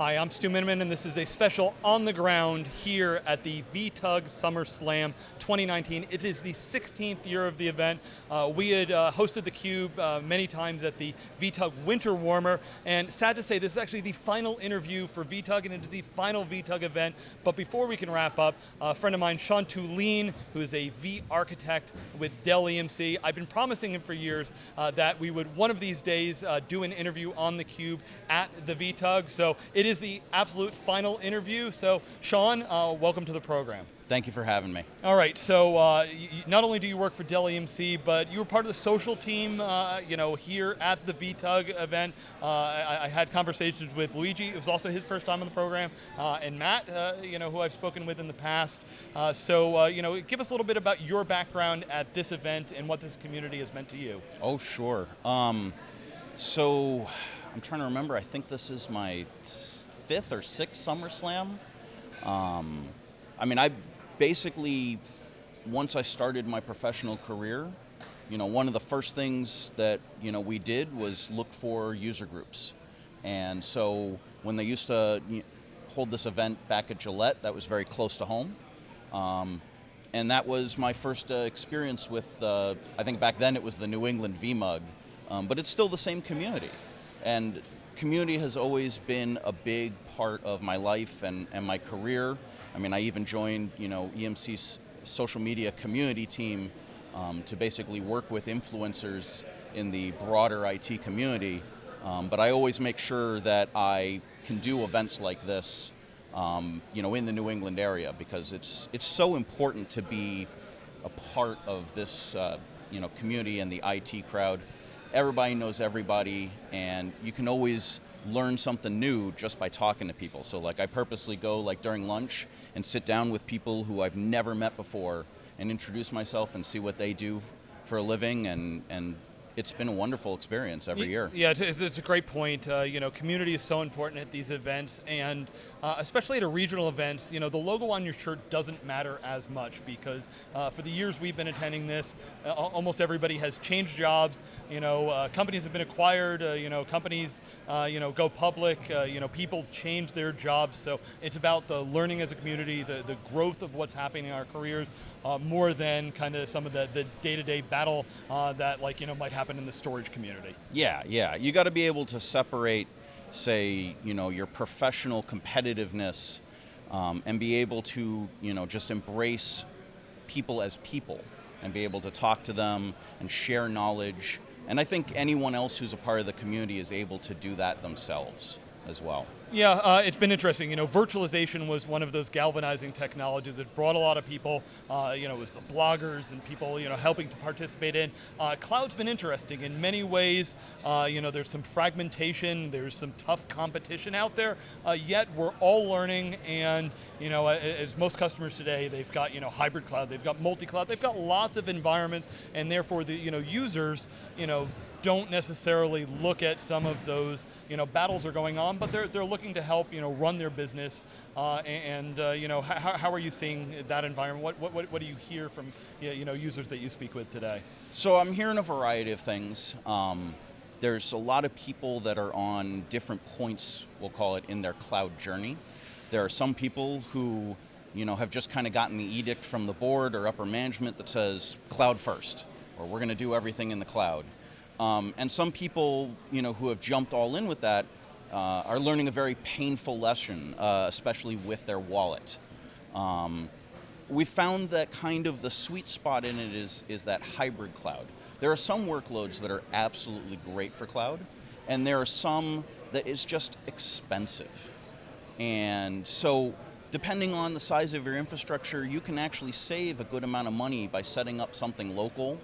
Hi, I'm Stu Miniman, and this is a special on the ground here at the VTUG Summer Slam 2019. It is the 16th year of the event. Uh, we had uh, hosted theCUBE uh, many times at the VTUG Winter Warmer, and sad to say, this is actually the final interview for VTUG and into the final VTUG event. But before we can wrap up, a friend of mine, Sean Thulin, who is a V architect with Dell EMC, I've been promising him for years uh, that we would one of these days uh, do an interview on theCUBE at the VTUG. So it is the absolute final interview. So Sean, uh, welcome to the program. Thank you for having me. All right, so uh, not only do you work for Dell EMC, but you were part of the social team uh, you know, here at the VTUG event. Uh, I, I, had conversations with Luigi, it was also his first time on the program, uh, and Matt, uh, you know, who I've spoken with in the past. Uh, so, you know, give us a little bit about your background at this event and what this community has meant to you. Oh, sure. Um, so, I'm trying to remember, I think this is my fifth or sixth SummerSlam. Um, I mean, I basically, once I started my professional career, you know, one of the first things that, you know, we did was look for user groups. And so when they used to hold this event back at Gillette, that was very close to home. Um, and that was my first uh, experience with, uh, I think back then it was the New England VMUG, um, but it's still the same community. And community has always been a big part of my life and, and my career. I mean, I even joined, you know, EMC's social media community team um, to basically work with influencers in the broader IT community. Um, but I always make sure that I can do events like this, um, you know, in the New England area because it's it's so important to be a part of this, uh, you know, community and the IT crowd everybody knows everybody and you can always learn something new just by talking to people. So like I purposely go like during lunch and sit down with people who I've never met before and introduce myself and see what they do for a living and, and it's been a wonderful experience every year. Yeah, it's, it's a great point. Uh, you know, community is so important at these events, and uh, especially at a regional events, you know, the logo on your shirt doesn't matter as much because uh, for the years we've been attending this, uh, almost everybody has changed jobs. You know, uh, companies have been acquired. Uh, you know, companies, you know, go public. you know, people change their jobs. So it's about the learning as a community, the the growth of what's happening in our careers, more than kind of some of the the day-to-day -day battle that like you know might happen happen in the storage community. Yeah, yeah. You got to be able to separate, say, you know, your professional competitiveness um, and be able to, you know, just embrace people as people and be able to talk to them and share knowledge. And I think anyone else who's a part of the community is able to do that themselves as well. Yeah, uh, it's been interesting. You know, virtualization was one of those galvanizing technologies that brought a lot of people. Uh, you know, it was the bloggers and people, you know, helping to participate in. Uh, cloud's been interesting in many ways. Uh, you know, there's some fragmentation, there's some tough competition out there. Uh, yet we're all learning, and you know, as most customers today, they've got you know hybrid cloud, they've got multi-cloud, they've got lots of environments, and therefore the you know users, you know, don't necessarily look at some of those, you know, battles are going on, but they're, they're looking to help, you know, run their business, uh, and, uh, you know, how, how are you seeing that environment? What, what, what do you hear from, you know, users that you speak with today? So I'm hearing a variety of things. Um, there's a lot of people that are on different points, we'll call it, in their cloud journey. There are some people who, you know, have just kind of gotten the edict from the board or upper management that says cloud first, or we're going to do everything in the cloud. Um, and some people, you know, who have jumped all in with that uh, are learning a very painful lesson, uh, especially with their wallet. Um, we found that kind of the sweet spot in it is, is that hybrid cloud. There are some workloads that are absolutely great for cloud, and there are some that is just expensive. And so depending on the size of your infrastructure, you can actually save a good amount of money by setting up something local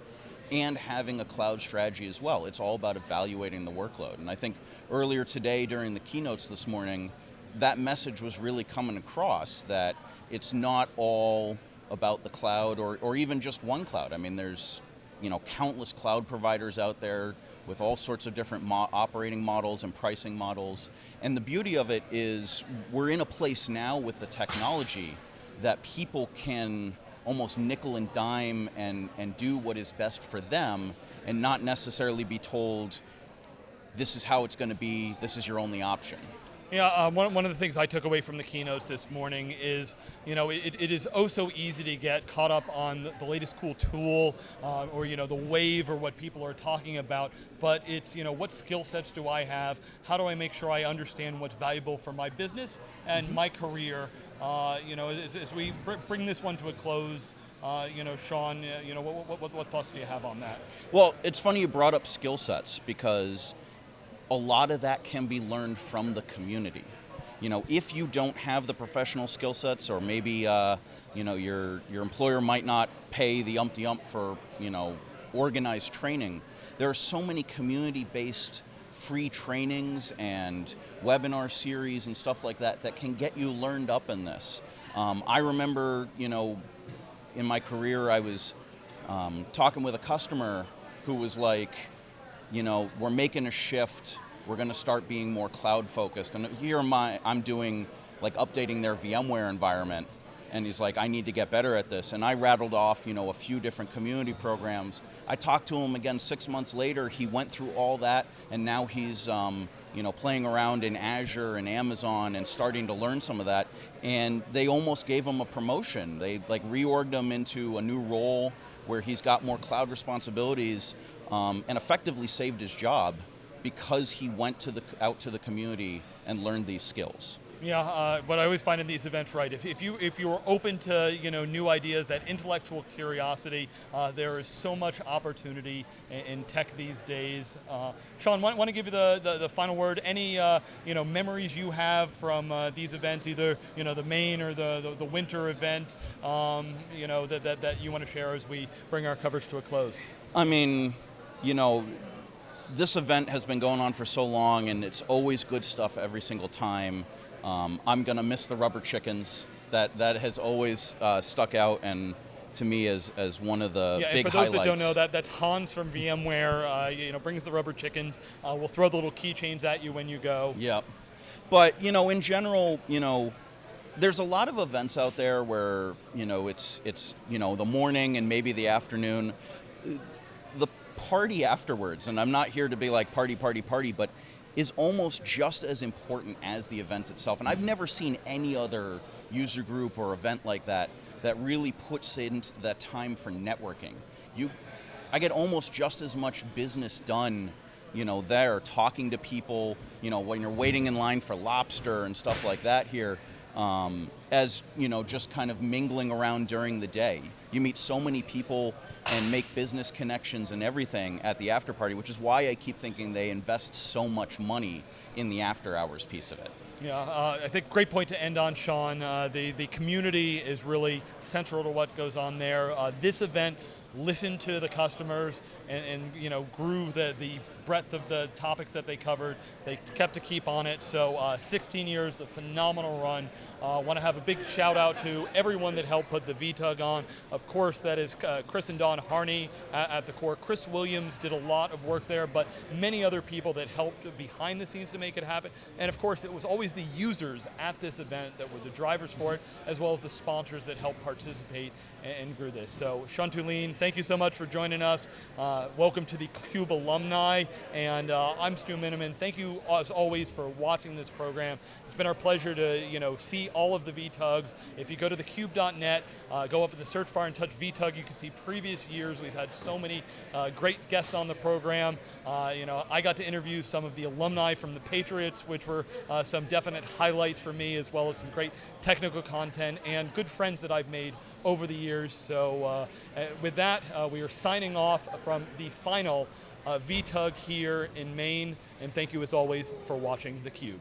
and having a cloud strategy as well. It's all about evaluating the workload. And I think earlier today during the keynotes this morning, that message was really coming across that it's not all about the cloud or, or even just one cloud. I mean, there's you know, countless cloud providers out there with all sorts of different mo operating models and pricing models. And the beauty of it is we're in a place now with the technology that people can almost nickel and dime and, and do what is best for them and not necessarily be told this is how it's going to be, this is your only option. Yeah, uh, one, one of the things I took away from the keynotes this morning is, you know, it, it is oh so easy to get caught up on the latest cool tool uh, or, you know, the wave or what people are talking about, but it's, you know, what skill sets do I have? How do I make sure I understand what's valuable for my business and mm -hmm. my career? Uh, you know, as, as we br bring this one to a close, uh, you know, Sean, uh, you know, what, what, what thoughts do you have on that? Well, it's funny you brought up skill sets because a lot of that can be learned from the community. You know, if you don't have the professional skill sets, or maybe uh, you know your your employer might not pay the umpty ump for you know organized training. There are so many community-based free trainings and webinar series and stuff like that that can get you learned up in this. Um, I remember, you know, in my career, I was um, talking with a customer who was like, you know, we're making a shift. We're going to start being more cloud focused. And here I, I'm doing like updating their VMware environment. And he's like, I need to get better at this. And I rattled off, you know, a few different community programs. I talked to him again six months later. He went through all that, and now he's, um, you know, playing around in Azure and Amazon and starting to learn some of that. And they almost gave him a promotion. They like reorged him into a new role where he's got more cloud responsibilities um, and effectively saved his job because he went to the, out to the community and learned these skills. Yeah, uh, what I always find in these events, right? If, if you if you're open to you know new ideas, that intellectual curiosity, uh, there is so much opportunity in, in tech these days. Uh, Sean, want, want to give you the, the, the final word? Any uh, you know memories you have from uh, these events, either you know the main or the the, the winter event, um, you know that, that that you want to share as we bring our coverage to a close? I mean, you know, this event has been going on for so long and it's always good stuff every single time. Um, I'm going to miss the rubber chickens. That, that has always uh, stuck out and to me as, as one of the yeah, big for those highlights. that don't know, that, that's Hans from VMware, uh, you know, brings the rubber chickens. Uh, we'll throw the little keychains at you when you go. Yeah. But, you know, in general, you know, there's a lot of events out there where, you know, it's, it's you know, the morning and maybe the afternoon. The party afterwards, and I'm not here to be like party, party, party, but is almost just as important as the event itself. And I've never seen any other user group or event like that that really puts in that time for networking. You, I get almost just as much business done you know, there, talking to people, you know, when you're waiting in line for lobster and stuff like that here, um, as, you know, just kind of mingling around during the day. You meet so many people and make business connections and everything at the after party, which is why I keep thinking they invest so much money in the after hours piece of it. Yeah, uh, I think great point to end on, Sean. Uh, the, the community is really central to what goes on there. Uh, this event listened to the customers and, and, you know grew the, the breadth of the topics that they covered. They kept a keep on it. So uh, 16 years, a phenomenal run. I uh, want to have a big shout out to everyone that helped put the VTUG on. Of course, that is uh, Chris and Don Harney at, at, the core. Chris Williams did a lot of work there, but many other people that helped behind the scenes to make it happen. And of course, it was always the users at this event that were the drivers for it, as well as the sponsors that helped participate and, and grew this. So Sean Thulin, thank you so much for joining us. Uh, welcome to the CUBE alumni, and uh, I'm Stu Miniman. Thank you as always for watching this program. It's been our pleasure to you know see all of the VTUGs. If you go to thecube.net, uh, go up in the search bar and touch VTUG, you can see previous years. We've had so many uh, great guests on the program. Uh, you know, I got to interview some of the alumni from the Patriots, which were uh, some definite highlights for me, as well as some great technical content and good friends that I've made over the years. So uh, uh, with that, uh, we are signing off from the final uh, VTUG here in Maine, and thank you as always for watching theCUBE.